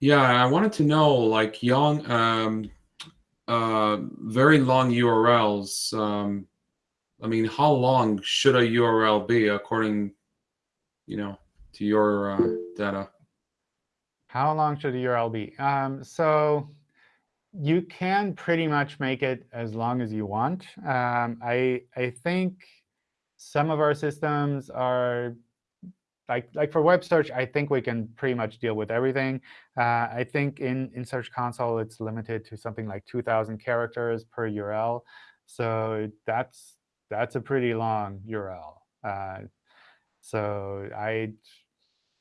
Yeah, I wanted to know, like Young, um, uh, very long URLs, um, I mean, how long should a URL be according, you know, to your uh, data? How long should a URL be? Um, so you can pretty much make it as long as you want. Um, I I think some of our systems are like like for web search. I think we can pretty much deal with everything. Uh, I think in in Search Console it's limited to something like 2,000 characters per URL. So that's that's a pretty long URL. Uh, so I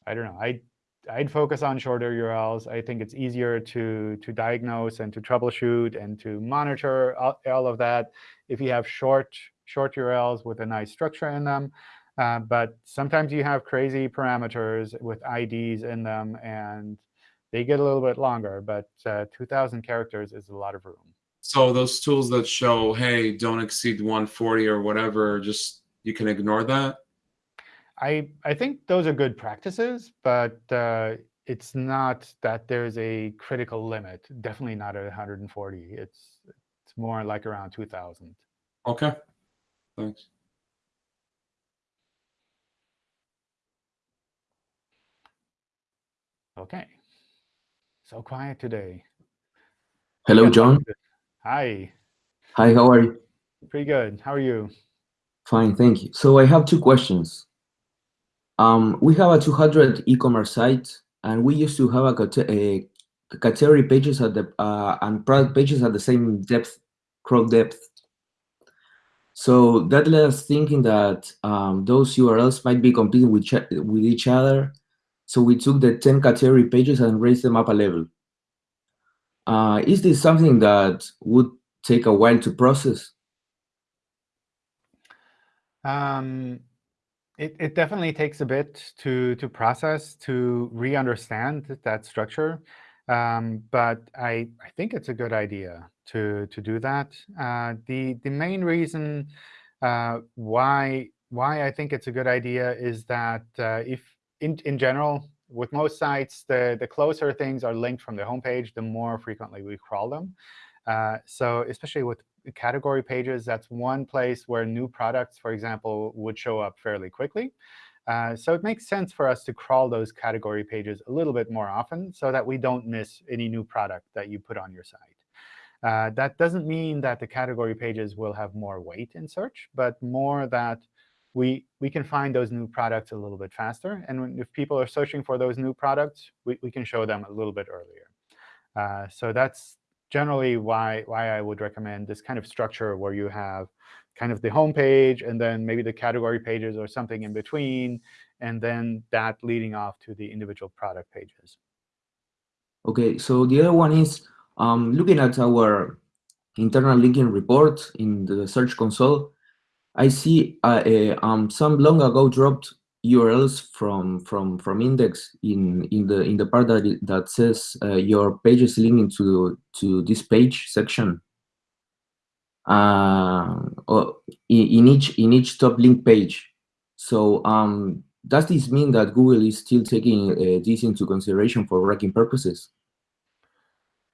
I don't know. I I'd focus on shorter URLs. I think it's easier to, to diagnose and to troubleshoot and to monitor all, all of that if you have short, short URLs with a nice structure in them. Uh, but sometimes you have crazy parameters with IDs in them, and they get a little bit longer. But uh, 2,000 characters is a lot of room. So those tools that show, hey, don't exceed 140 or whatever, just you can ignore that? I, I think those are good practices, but uh, it's not that there's a critical limit. Definitely not at 140. It's it's more like around 2,000. Okay, thanks. OK. So quiet today. Hello, John. Hi. Hi, how are you? Pretty good. How are you? Fine, thank you. So I have two questions. Um, we have a 200 e-commerce site, and we used to have a, a category pages at the uh, and product pages at the same depth, crawl depth. So that led us thinking that um, those URLs might be competing with with each other. So we took the 10 category pages and raised them up a level. Uh, is this something that would take a while to process? Um, it, it definitely takes a bit to, to process, to re-understand that structure. Um, but I, I think it's a good idea to, to do that. Uh, the, the main reason uh, why, why I think it's a good idea is that uh, if, in, in general, with most sites, the, the closer things are linked from the homepage, the more frequently we crawl them. Uh, so especially with category pages, that's one place where new products, for example, would show up fairly quickly. Uh, so it makes sense for us to crawl those category pages a little bit more often so that we don't miss any new product that you put on your site. Uh, that doesn't mean that the category pages will have more weight in search, but more that we, we can find those new products a little bit faster. And when, if people are searching for those new products, we, we can show them a little bit earlier. Uh, so that's, generally why, why I would recommend this kind of structure where you have kind of the home page and then maybe the category pages or something in between, and then that leading off to the individual product pages. OK, so the other one is um, looking at our internal linking report in the Search Console, I see uh, uh, um, some long ago dropped URLs from from from index in in the in the part that that says uh, your page is linking to to this page section. Uh, in, in each in each top link page. So um, does this mean that Google is still taking uh, this into consideration for ranking purposes?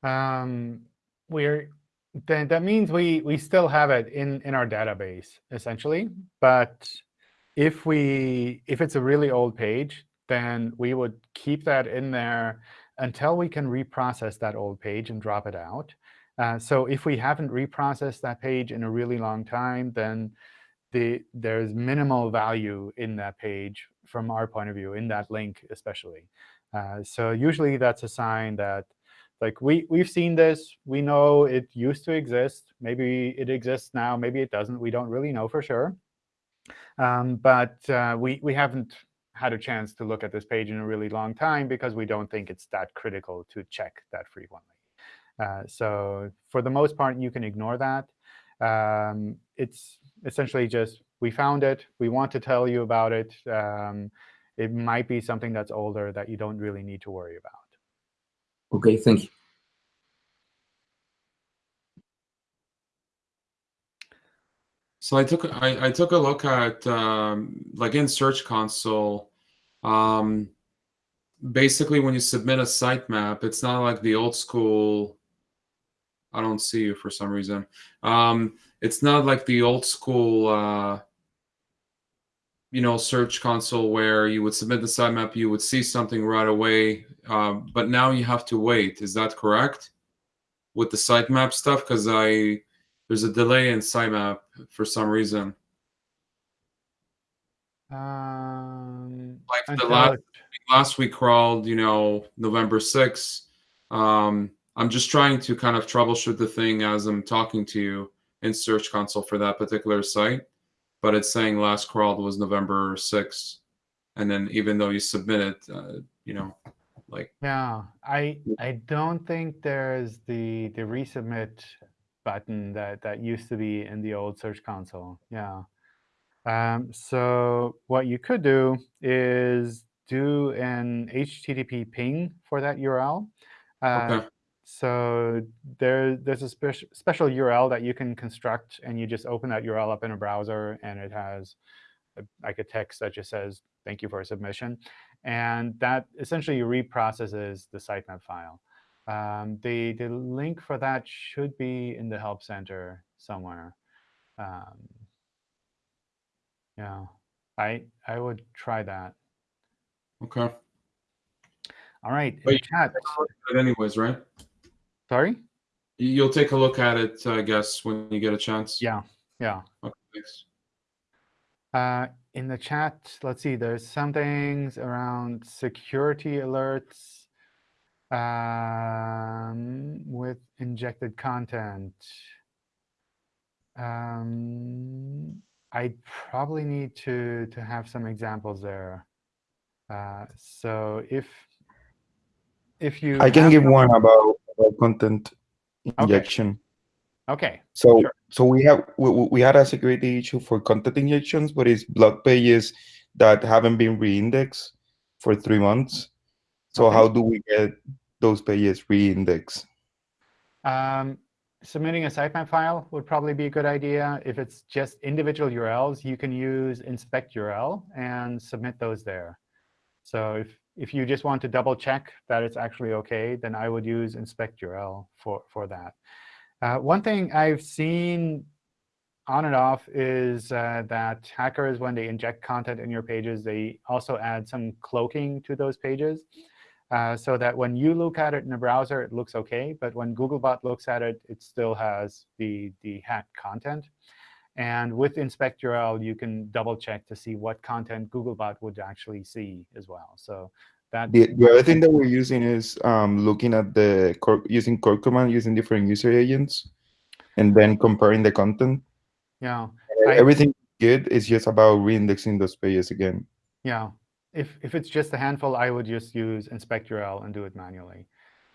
Um, we're then that means we we still have it in in our database essentially, but if we if it's a really old page, then we would keep that in there until we can reprocess that old page and drop it out. Uh, so if we haven't reprocessed that page in a really long time, then the, there's minimal value in that page from our point of view, in that link especially. Uh, so usually that's a sign that like we, we've seen this. We know it used to exist. Maybe it exists now. Maybe it doesn't. We don't really know for sure. Um, but uh, we, we haven't had a chance to look at this page in a really long time because we don't think it's that critical to check that frequently. Uh, so for the most part, you can ignore that. Um, it's essentially just we found it. We want to tell you about it. Um, it might be something that's older that you don't really need to worry about. OK, thank you. So I took I, I took a look at um, like in Search Console. Um, basically, when you submit a sitemap, it's not like the old school I don't see you for some reason. Um, it's not like the old school, uh, you know, search console where you would submit the sitemap, you would see something right away, um, but now you have to wait. Is that correct? With the sitemap stuff, because I there's a delay in sitemap for some reason. Um, Like the last last we crawled, you know, November 6th. Um, I'm just trying to kind of troubleshoot the thing as I'm talking to you in Search Console for that particular site. But it's saying last crawled was November 6th. And then even though you submit it, uh, you know, like, Yeah, I I don't think there's the the resubmit button that that used to be in the old Search Console. Yeah. Um, so what you could do is do an HTTP ping for that URL. Uh, okay, So there, there's a spec special URL that you can construct, and you just open that URL up in a browser, and it has like a text that just says, thank you for a submission. And that essentially reprocesses the sitemap file. Um, the, the link for that should be in the Help Center somewhere. Um, yeah, I, I would try that. okay. All right, But you- chat. But anyways, right? Sorry? You- You'll take a look at it, I guess, when you get a chance. Yeah, yeah. Okay, thanks. Uh, in the chat, let's see, there's some things around security alerts um, with injected content. Um, I probably need to, to have some examples there. Uh, so if if you I can give one about, about content injection. Okay, So Sure. so we have we, we we had a security issue for content injections, but it's blog pages that haven't been re-indexed for three months. So Okay. how do we get those pages re-indexed? Um, submitting a sitemap file would probably be a good idea. If it's just individual URLs, you can use inspect URL and submit those there. So if, if you just want to double check that it's actually OK, then I would use inspect URL for, for that. Uh, one thing I've seen on and off is uh, that hackers, when they inject content in your pages, they also add some cloaking to those pages. Uh, so that when you look at it in a browser, it looks OK. But when Googlebot looks at it, it still has the, the hacked content. And with inspect URL, you can double check to see what content Googlebot would actually see as well. So that The, the other thing that we're using is um, looking at the core, using curl command using different user agents, and then comparing the content. yeah, I- Everything good is just about re-indexing those pages again. Yeah, if, if it's just a handful, I would just use inspect URL and do it manually.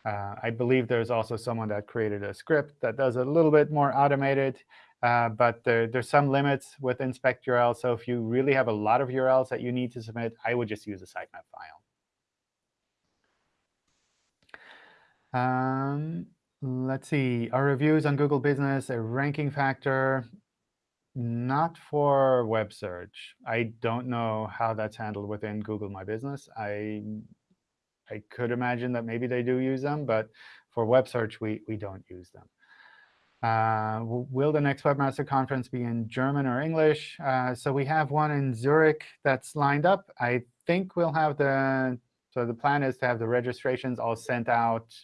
Uh, I believe there's also someone that created a script that does a little bit more automated, uh, but there, there's some limits with inspect URL. So if you really have a lot of URLs that you need to submit, I would just use a sitemap file. Um, let's see, are reviews on Google Business a ranking factor? Not for web search. I don't know how that's handled within Google My Business. I I could imagine that maybe they do use them, but for web search, we, we don't use them. Uh, will the next Webmaster Conference be in German or English? Uh, so we have one in Zurich that's lined up. I think we'll have the, so the plan is to have the registrations all sent out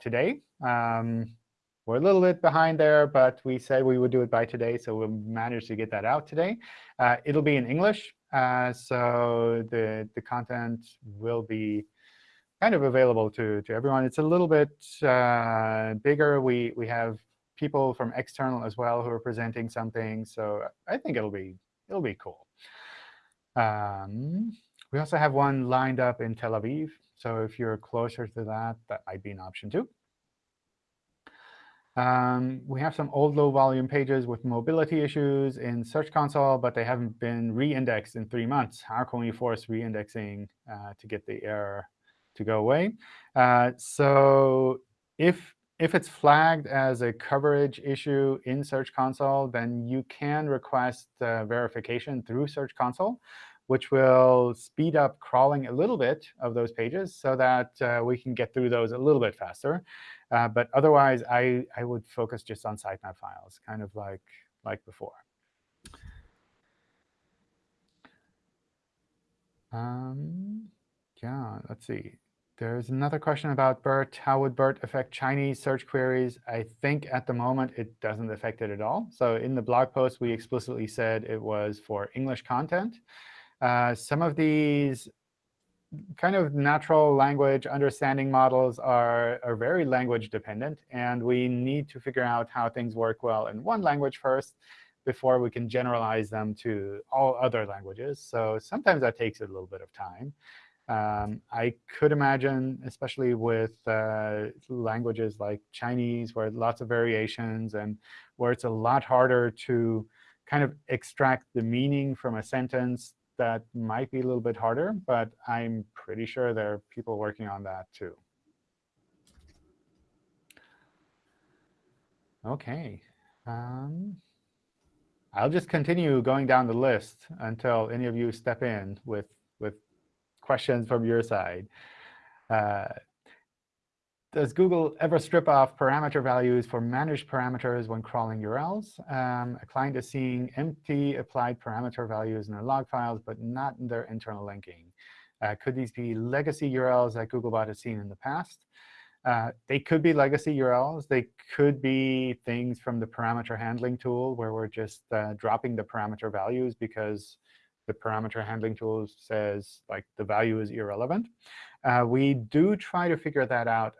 today. Um, we're a little bit behind there, but we said we would do it by today, so we'll manage to get that out today. Uh, it'll be in English, uh, so the, the content will be kind of available to, to everyone. It's a little bit uh, bigger. We, we have people from external as well who are presenting something, so I think it'll be, it'll be cool. Um, we also have one lined up in Tel Aviv, so if you're closer to that, that might be an option too. Um, we have some old low-volume pages with mobility issues in Search Console, but they haven't been re-indexed in three months. How can we force re-indexing uh, to get the error to go away? Uh, so if, if it's flagged as a coverage issue in Search Console, then you can request uh, verification through Search Console, which will speed up crawling a little bit of those pages so that uh, we can get through those a little bit faster. Uh, but otherwise, I, I would focus just on sitemap files, kind of like, like before. Um, yeah, let's see. There's another question about BERT. How would BERT affect Chinese search queries? I think at the moment it doesn't affect it at all. So in the blog post, we explicitly said it was for English content. Uh, some of these kind of natural language understanding models are, are very language dependent. And we need to figure out how things work well in one language first before we can generalize them to all other languages. So sometimes that takes a little bit of time. Um, I could imagine, especially with uh, languages like Chinese, where lots of variations and where it's a lot harder to kind of extract the meaning from a sentence, that might be a little bit harder. But I'm pretty sure there are people working on that too. OK. Um, I'll just continue going down the list until any of you step in with, with questions from your side. Uh, does Google ever strip off parameter values for managed parameters when crawling URLs? Um, a client is seeing empty applied parameter values in their log files, but not in their internal linking. Uh, could these be legacy URLs that Googlebot has seen in the past? Uh, they could be legacy URLs. They could be things from the parameter handling tool, where we're just uh, dropping the parameter values because the parameter handling tool says like the value is irrelevant. Uh, we do try to figure that out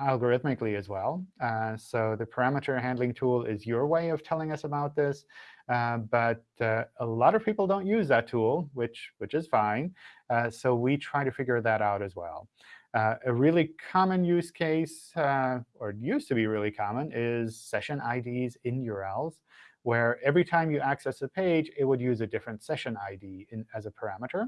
algorithmically as well. Uh, so the parameter handling tool is your way of telling us about this. Uh, but uh, a lot of people don't use that tool, which, which is fine. Uh, so we try to figure that out as well. Uh, a really common use case, uh, or used to be really common, is session IDs in URLs where every time you access a page, it would use a different session ID in, as a parameter.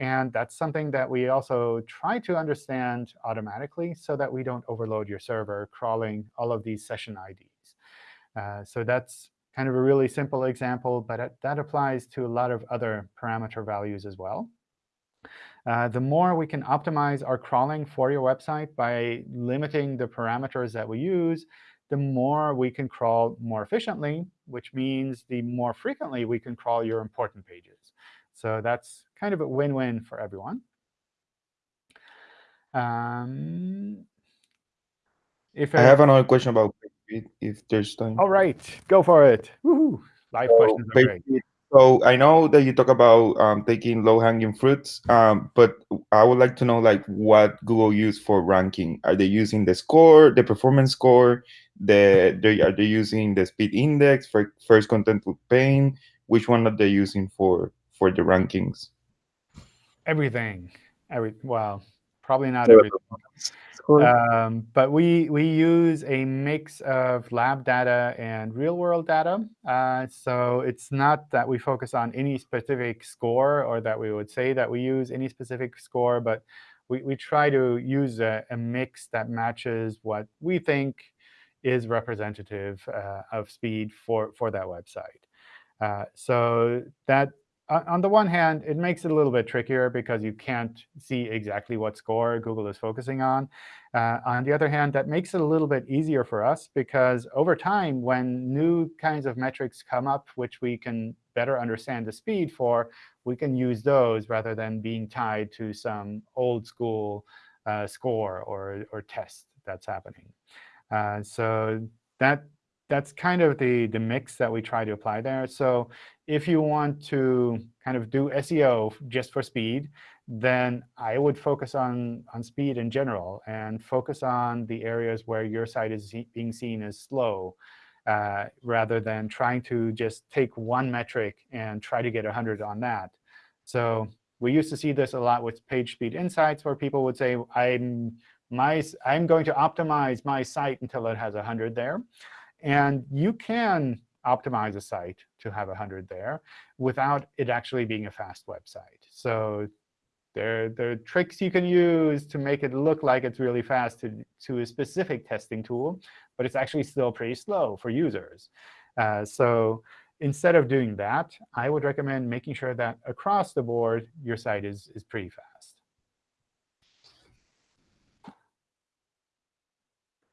And that's something that we also try to understand automatically so that we don't overload your server crawling all of these session IDs. Uh, so that's kind of a really simple example, but it, that applies to a lot of other parameter values as well. Uh, the more we can optimize our crawling for your website by limiting the parameters that we use, the more we can crawl more efficiently, which means the more frequently we can crawl your important pages. So that's kind of a win-win for everyone. Um, if I have another question about if there's time. All right, go for it. Live so questions are great. So I know that you talk about um, taking low-hanging fruits, um, but I would like to know like what Google use for ranking. Are they using the score, the performance score? The they are they using the speed index for first contentful paint? Which one are they using for for the rankings? Everything. Every well, probably not everything. Um, but we, we use a mix of lab data and real-world data. Uh, so it's not that we focus on any specific score or that we would say that we use any specific score, but we, we try to use a, a mix that matches what we think is representative uh, of speed for, for that website. Uh, so that on the one hand, it makes it a little bit trickier because you can't see exactly what score Google is focusing on. Uh, on the other hand, that makes it a little bit easier for us because over time, when new kinds of metrics come up, which we can better understand the speed for, we can use those rather than being tied to some old school uh, score or, or test that's happening. Uh, so that that's kind of the, the mix that we try to apply there. So if you want to kind of do SEO just for speed, then I would focus on, on speed in general and focus on the areas where your site is being seen as slow, uh, rather than trying to just take one metric and try to get 100 on that. So we used to see this a lot with PageSpeed Insights, where people would say, I'm, my, I'm going to optimize my site until it has 100 there. And you can optimize a site to have 100 there without it actually being a fast website. So there, there are tricks you can use to make it look like it's really fast to, to a specific testing tool, but it's actually still pretty slow for users. Uh, so instead of doing that, I would recommend making sure that across the board, your site is, is pretty fast.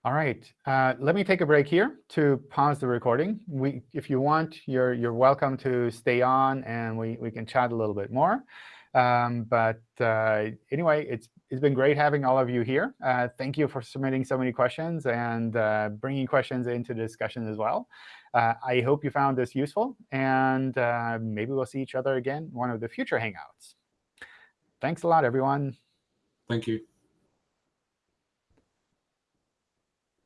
All right. Uh, let me take a break here to pause the recording. We, if you want, you're, you're welcome to stay on, and we, we can chat a little bit more. Um, but uh, anyway, it's, it's been great having all of you here. Uh, thank you for submitting so many questions and uh, bringing questions into the discussion as well. Uh, I hope you found this useful, and uh, maybe we'll see each other again one of the future Hangouts. Thanks a lot, everyone. Thank you.